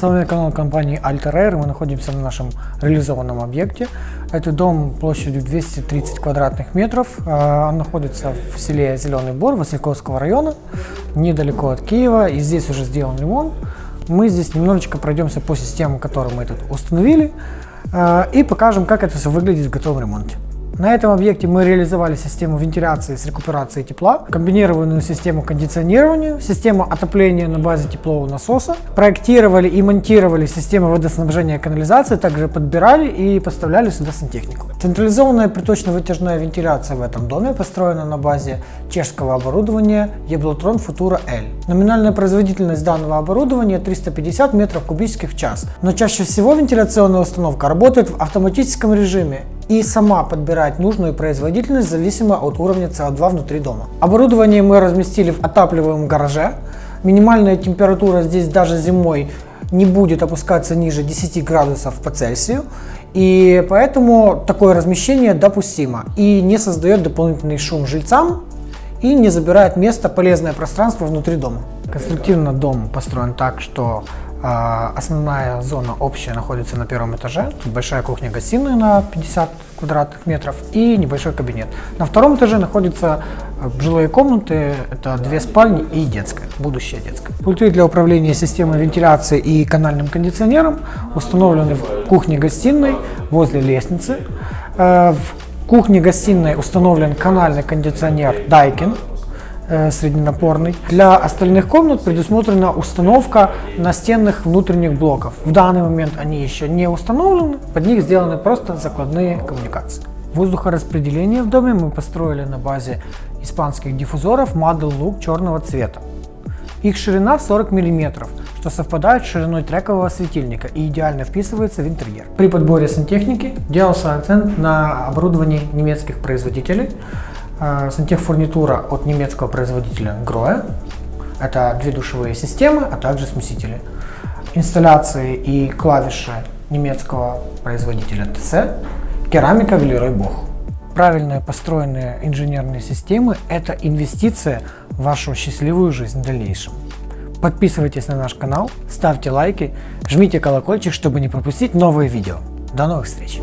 С вами канал компании Alter. Мы находимся на нашем реализованном объекте. Это дом площадью 230 квадратных метров. А, он находится в селе Зеленый Бор Васильковского района, недалеко от Киева. И здесь уже сделан ремонт. Мы здесь немножечко пройдемся по системам, которые мы тут установили. А, и покажем, как это все выглядит в готовом ремонте. На этом объекте мы реализовали систему вентиляции с рекуперацией тепла, комбинированную систему кондиционирования, систему отопления на базе теплового насоса, проектировали и монтировали систему водоснабжения и канализации, также подбирали и поставляли сюда сантехнику. Централизованная приточно-вытяжная вентиляция в этом доме построена на базе чешского оборудования Eblotrон Futura L. Номинальная производительность данного оборудования 350 метров кубических в час, но чаще всего вентиляционная установка работает в автоматическом режиме и сама подбирать нужную производительность зависимо от уровня CO2 внутри дома. Оборудование мы разместили в отапливаемом гараже. Минимальная температура здесь даже зимой не будет опускаться ниже 10 градусов по Цельсию. И поэтому такое размещение допустимо и не создает дополнительный шум жильцам и не забирает место полезное пространство внутри дома. Конструктивно дом построен так, что основная зона общая находится на первом этаже. Большая кухня-гостиная на 50 квадратных метров и небольшой кабинет. На втором этаже находятся а, жилые комнаты, это две спальни и детская, будущая детская. Пульты для управления системой вентиляции и канальным кондиционером установлены в кухне-гостиной возле лестницы. А, в кухне-гостиной установлен канальный кондиционер Daikin Э, средненапорный. Для остальных комнат предусмотрена установка настенных внутренних блоков. В данный момент они еще не установлены, под них сделаны просто закладные коммуникации. Воздухораспределение в доме мы построили на базе испанских диффузоров Model Look черного цвета. Их ширина 40 мм, что совпадает с шириной трекового светильника и идеально вписывается в интерьер. При подборе сантехники делался акцент на оборудовании немецких производителей, сантехфурнитура от немецкого производителя Grohe. Это две душевые системы, а также смесители. Инсталляции и клавиши немецкого производителя TC. Керамика Велерой Бог. Правильно построенные инженерные системы – это инвестиция в вашу счастливую жизнь в дальнейшем. Подписывайтесь на наш канал, ставьте лайки, жмите колокольчик, чтобы не пропустить новые видео. До новых встреч!